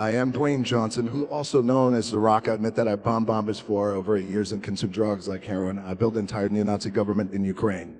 I am Dwayne Johnson, who also known as The Rock. I admit that I bomb bombers for over eight years and consumed drugs like heroin. I built an entire neo-Nazi government in Ukraine.